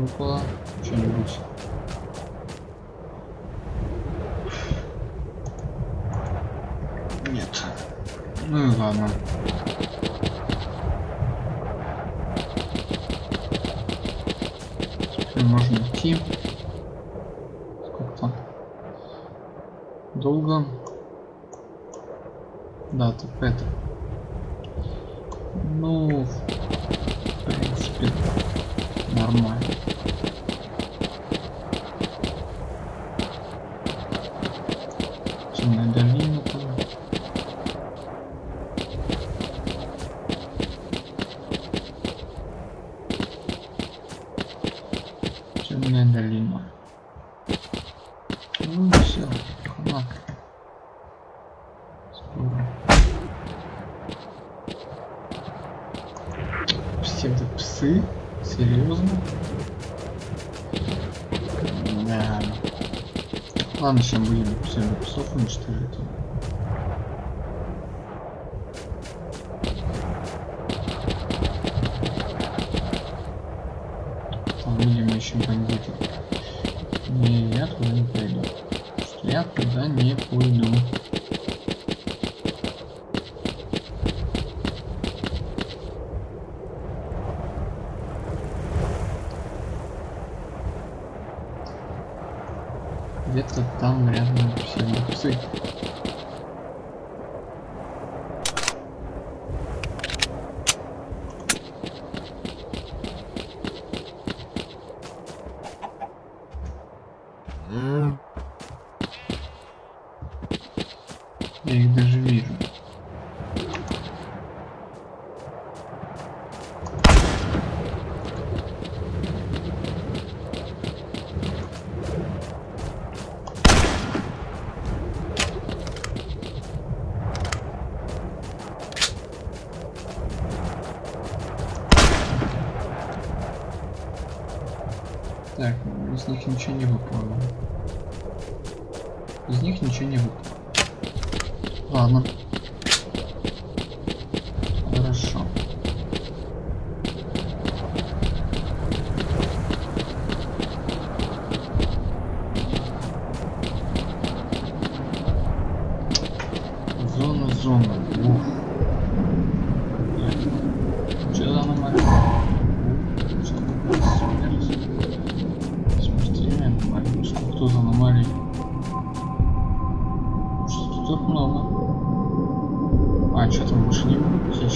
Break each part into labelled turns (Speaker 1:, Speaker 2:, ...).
Speaker 1: выпало что-нибудь. Нет. Ну и ладно. Теперь можно идти. Сколько? Долго. Да, так это. Ну, в принципе. Korkunç tweet'i. Где-то там рядом все боксы.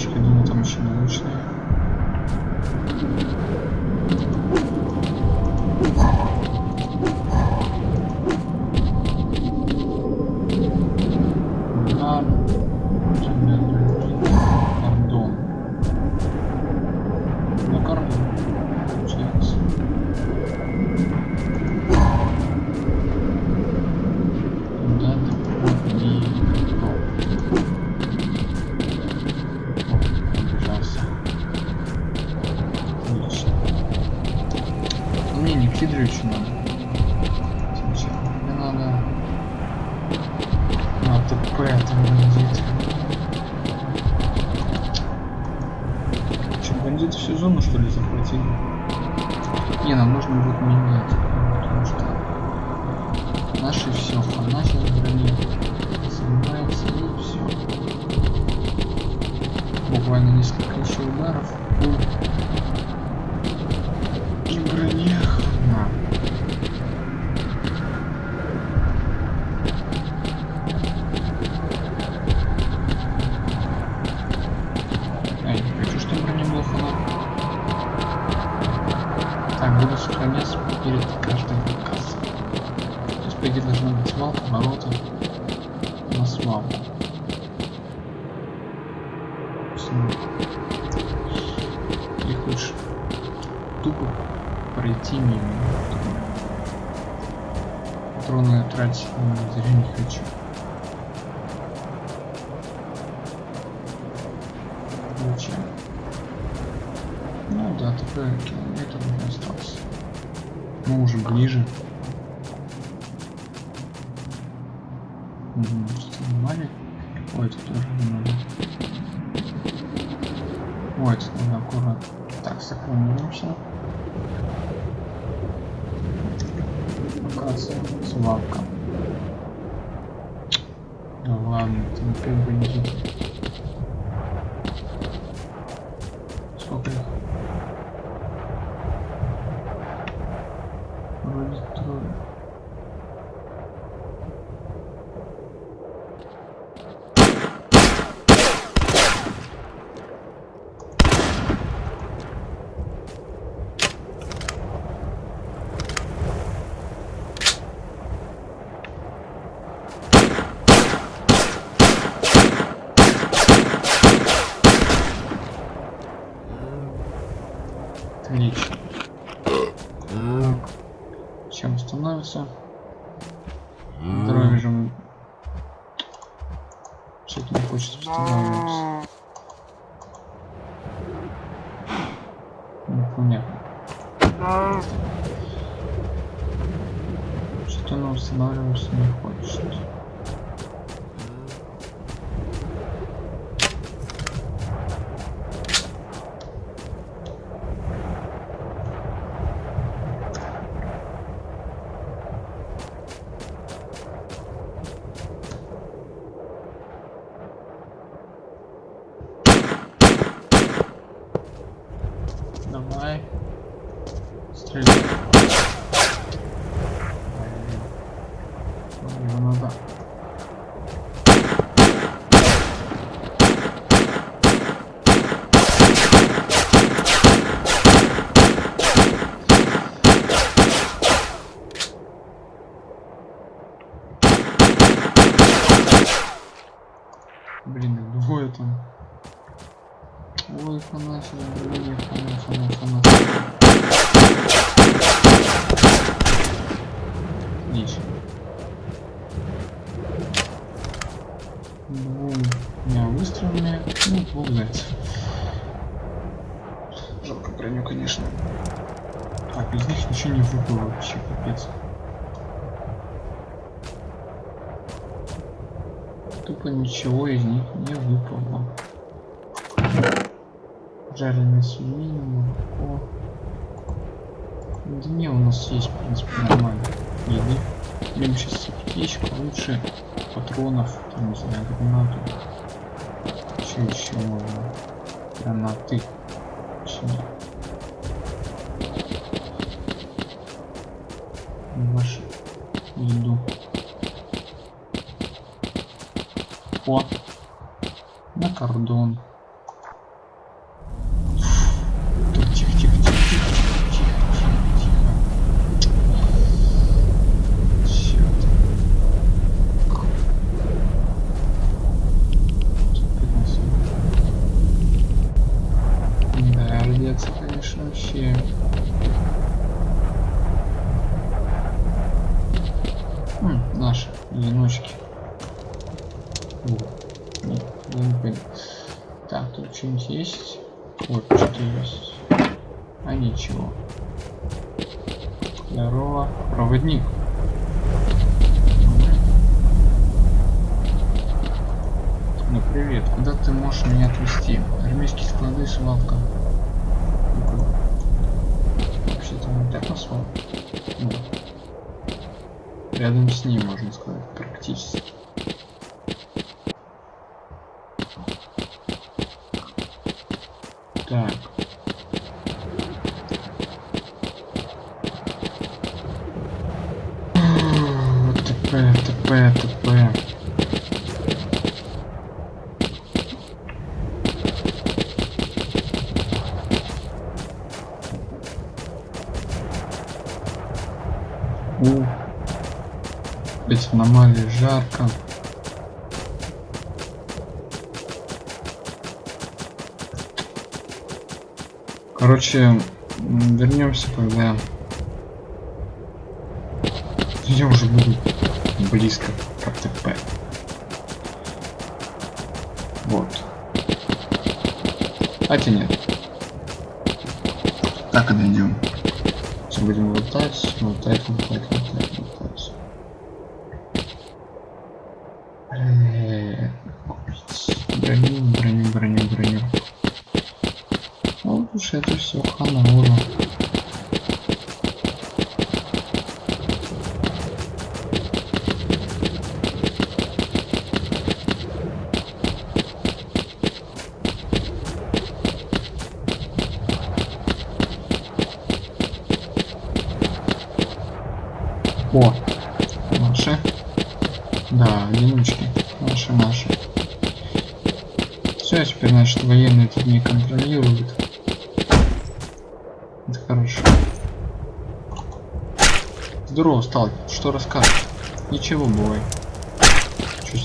Speaker 1: девочки, думаю, там очень научные. буду сохранять перед каждым подкастом. То есть по идее должна быть мал, ворота. У нас мало. Ты хочешь тупо пройти мимо. Патроны тратить на зря не хочу. Включаем. Ну да, такое Угу, нормально? Ой, это тоже нормально. Ой, это надо аккуратно. Так, сохранимся. Локация, свалка. Да ладно, это не как бы не Сколько их? Вроде трое. Отлично. Становится? Здоровье же... Что-то не хочет восстанавливаться. Непонятно. Что-то оно восстанавливаться не хочет. Двумя выстрелами, ну, двух зайцев. Жалко броню, конечно. Так, из них ничего не выпало вообще, капец. Тупо ничего из них не выпало. Жареная свинина, молоко. Да не, у нас есть, в принципе, нормально. Еды. Блин, сейчас аптечка лучше патронов, там, не знаю, гранату. Что еще можно? Гранаты. Вашу Нет, я не понял. Так, тут что-нибудь есть? Вот, что-то есть. А ничего. Здорово. Проводник. Ну привет, куда ты можешь меня отвезти? Армейские склады, свалка. Ну-ка. Вообще-то не так назвал. Ну. Рядом с ним, можно сказать, практически. Короче, Вернемся, когда я уже буду близко к АТП. Вот. Хотя нет. Так. Сейчас будем лутать, лутать, лутать, лутать, лутать. Уж это все хана ура. О, наши. Да, одиночки. Наши, наши. Все, теперь, значит, военные тут не контролируют. Это хорошо. Здорово, сталкер. Что расскажешь? Ничего, бывай. Что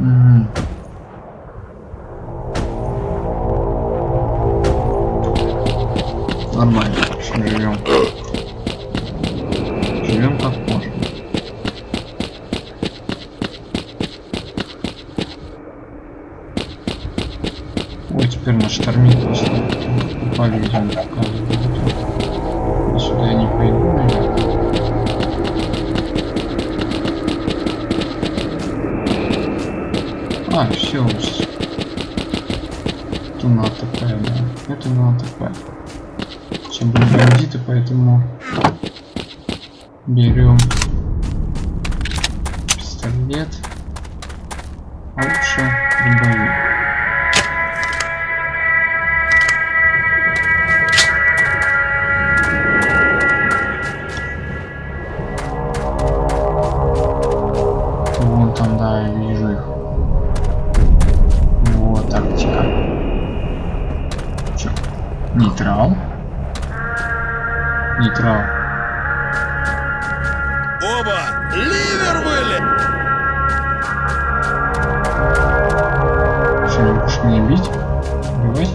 Speaker 1: Mm. Поэтому берем Убивать?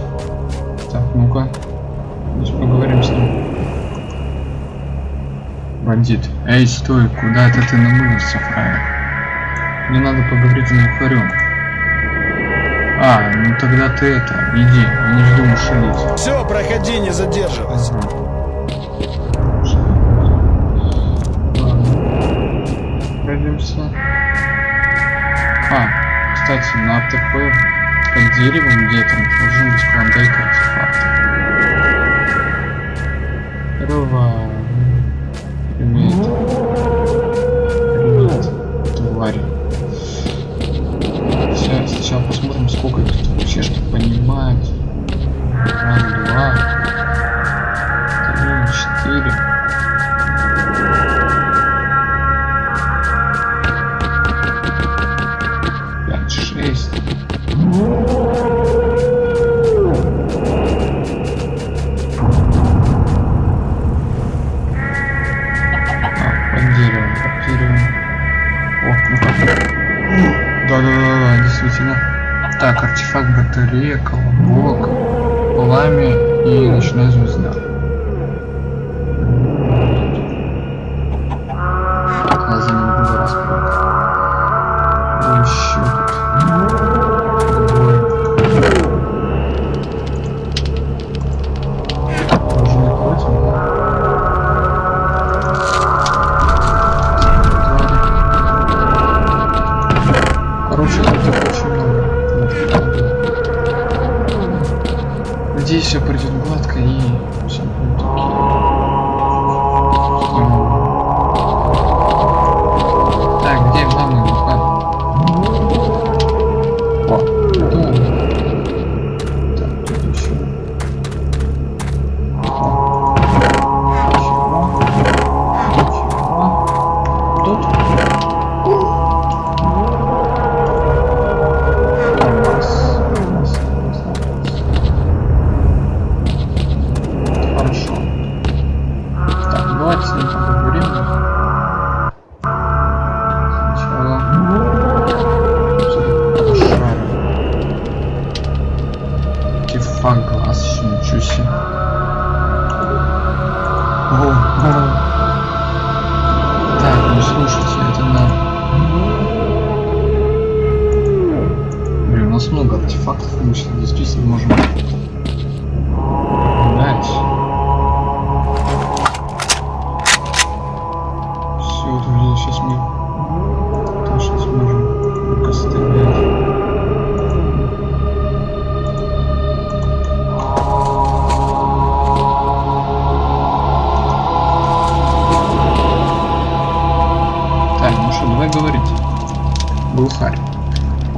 Speaker 1: Так, ну-ка. Поговорим с ним. Бандит. Эй, стой, куда это ты намылился, фраер? Мне надо поговорить с глухарем. А, ну тогда ты это, иди, я не жду ушалить.
Speaker 2: Все, проходи, не задерживайся.
Speaker 1: Пройдемся. А, кстати, на АТП под деревом где-то должен быть клондайк артефакта. Здорово. Привет. Привет, твари. Сейчас, сначала посмотрим, сколько их тут вообще что понимает. Артефакт батарея, колобок, пламя и ночная звезда.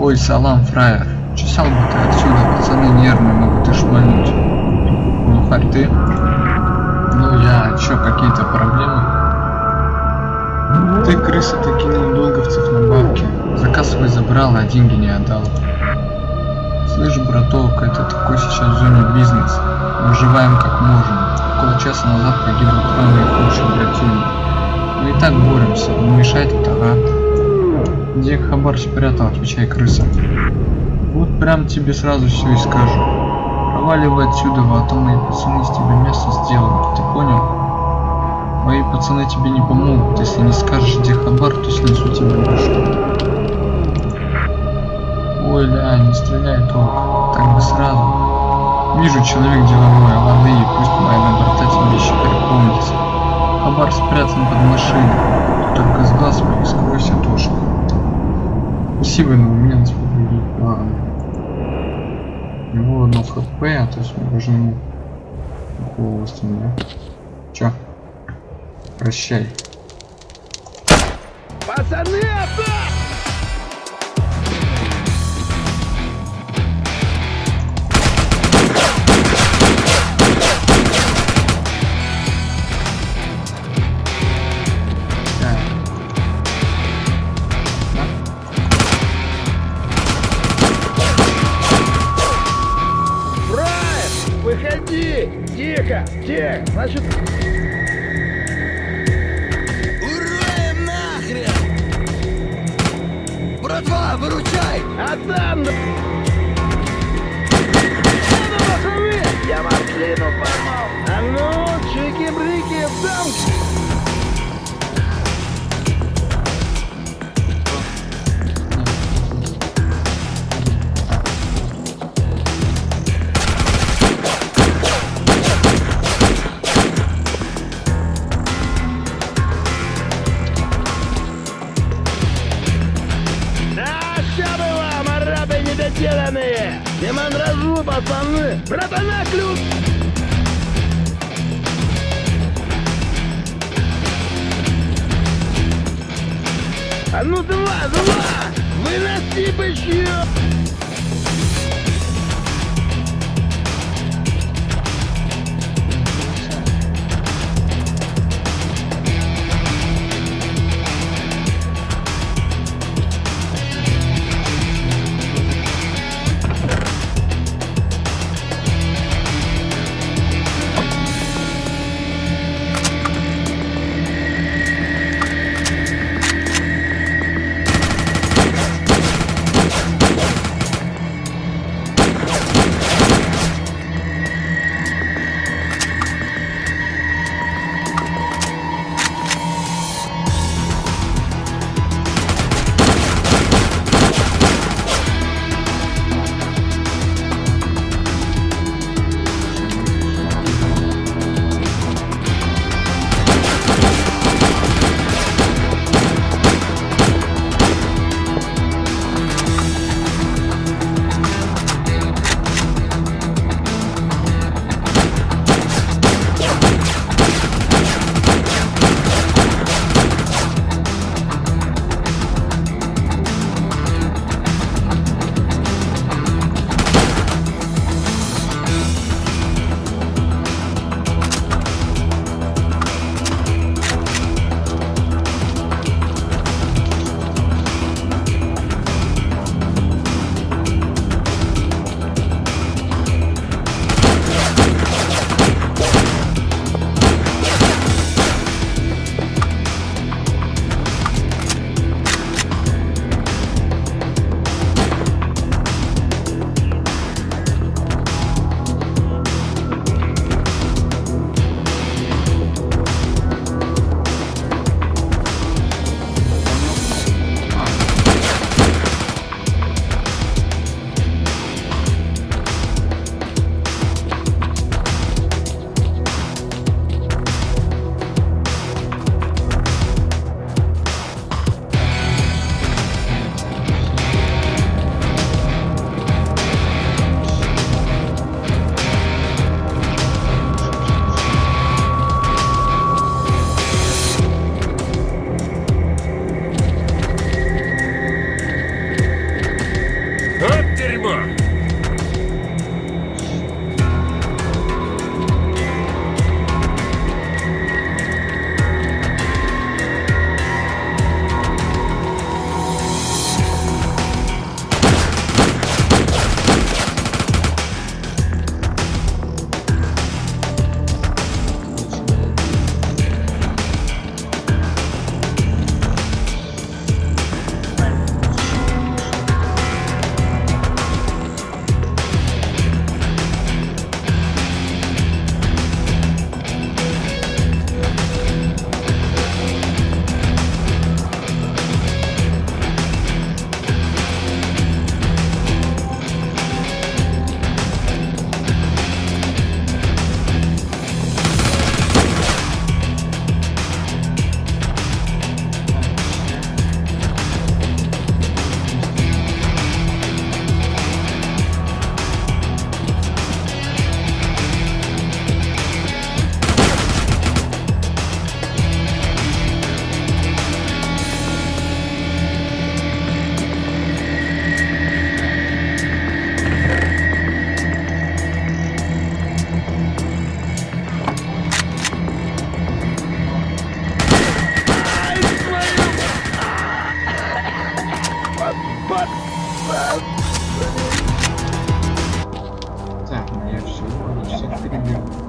Speaker 1: Ой, салам, фраер. Чесал бы ты отсюда, пацаны нервные могут и шмальнуть. Глухарь, ты? Ну я, чё, какие-то проблемы? Ты, крыса, ты кинул долговцев на бабки. Заказ свой забрал, а деньги не отдал. Слышь, браток, это такой сейчас зоне бизнес. Выживаем как можем. Около часа назад погибла трое худших братьев. Мы и так боремся, не мешает это, а? Где хабар спрятал, отвечай, крыса. Вот прям тебе сразу все и скажу. Проваливай отсюда, а то мои пацаны из тебя место сделают, ты понял? Мои пацаны тебе не помогут, если не скажешь, где хабар, то снесу тебе башку. Ой, ля, не стреляй только, так бы сразу. Вижу, человек деловой, лады, и пусть моя набортатель вещи помнится. Хабар спрятан под машиной, только с глаз моих скройся, Тошка. Спасибо, но у меня на тебя другие планы. У него одно хп, а то есть мы должны ему голову восстановить. Чё? Прощай.
Speaker 2: Пацаны, атак! Тихо, тихо! Значит... пацаны! Братана, ключ! А ну два, два! Выноси бычью!
Speaker 1: Всех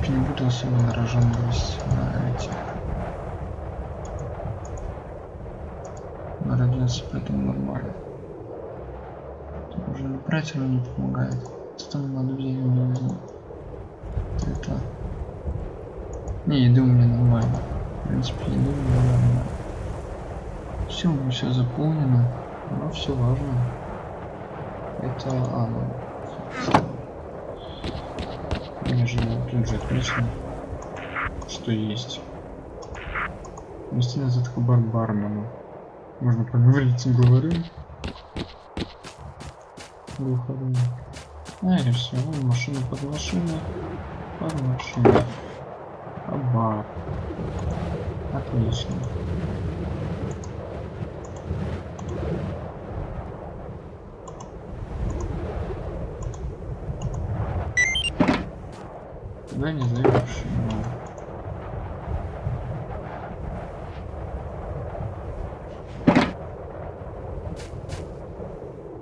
Speaker 1: принципе, не буду особо нарожанивать на эти. На поэтому нормально. Тут уже оно не помогает. Там надо взять, не возьму. Это... Не, еды у меня нормально. В принципе, еды у меня нормально. Все, у меня все заполнено. Но все важно. Это... А, ну... Меня же тут же отлично, что есть. Нести назад к бар бармену. Можно поговорить с говорим. Выходим. А, или все, вон машина под машиной. Под машиной. А бар. Отлично. Куда не зайдешь? Ну,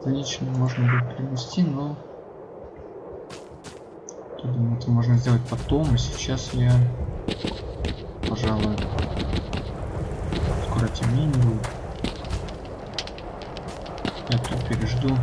Speaker 1: Отлично, принести, но я думаю, это можно сделать потом, и сейчас я, пожалуй, скоро темнее будет. Я тут пережду.